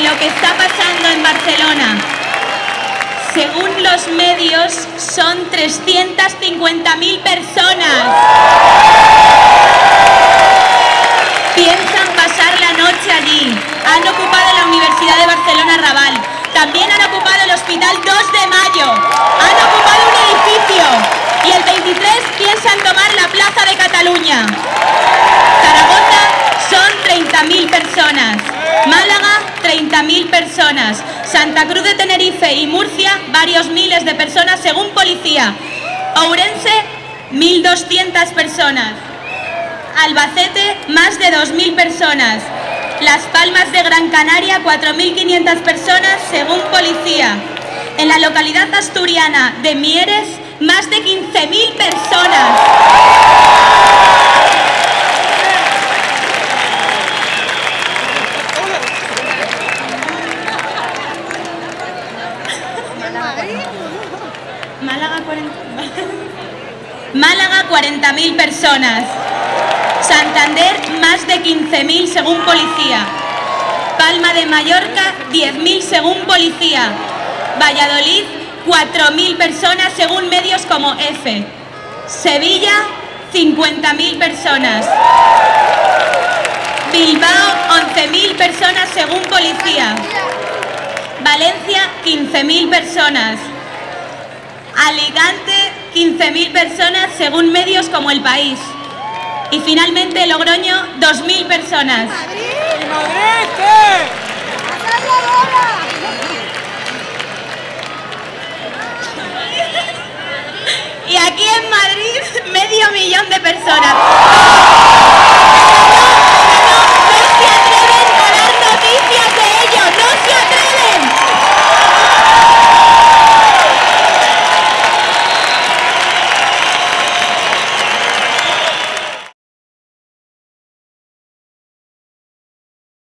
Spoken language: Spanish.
lo que está pasando en Barcelona. Según los medios, son 350.000 personas. Piensan pasar la noche allí. Han ocupado la Universidad de Barcelona Raval. También han ocupado el Hospital 2 de Mayo. Han ocupado un edificio. Y el 23 piensan tomar la Plaza de Cataluña. 30.000 personas. Santa Cruz de Tenerife y Murcia, varios miles de personas según policía. Ourense, 1.200 personas. Albacete, más de 2.000 personas. Las Palmas de Gran Canaria, 4.500 personas según policía. En la localidad asturiana de Mieres, más de 15.000 personas. Málaga, 40... Málaga 40.000 personas. Santander más de 15.000 según policía. Palma de Mallorca 10.000 según policía. Valladolid 4.000 personas según medios como F. Sevilla 50.000 personas. Bilbao 11.000 personas según policía. Valencia 15.000 personas. Alicante 15.000 personas según medios como El País. Y finalmente Logroño 2.000 personas. Y aquí en Madrid